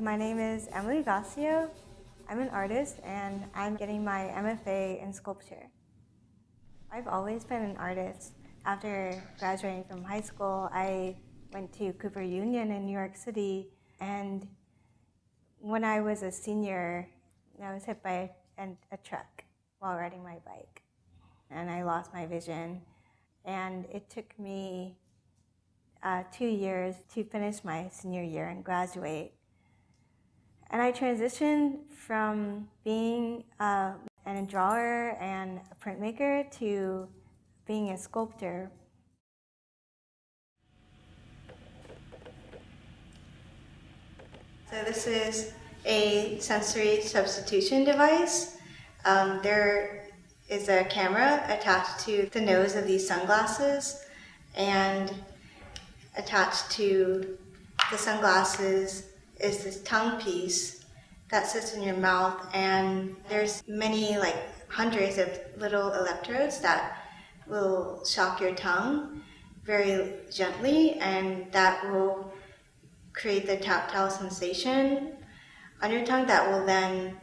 My name is Emilie Gossiaux. I'm an artist and I'm getting my MFA in sculpture. I've always been an artist. After graduating from high school, I went to Cooper Union in New York City and when I was a senior, I was hit by a, a truck while riding my bike and I lost my vision and it took me uh, two years to finish my senior year and graduate. And I transitioned from being uh, a drawer and a printmaker to being a sculptor. So this is a sensory substitution device. Um, there is a camera attached to the nose of these sunglasses and attached to the sunglasses is this tongue piece that sits in your mouth and there's many like hundreds of little electrodes that will shock your tongue very gently and that will create the tactile sensation on your tongue that will then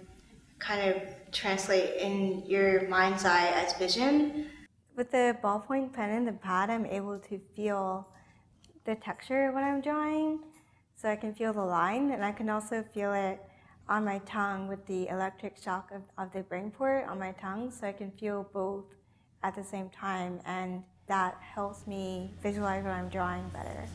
kind of translate in your mind's eye as vision. With the ballpoint pen and the pad, I'm able to feel the texture when I'm drawing. So I can feel the line and I can also feel it on my tongue with the electric shock of, of the BrainPort on my tongue. So I can feel both at the same time and that helps me visualize what I'm drawing better.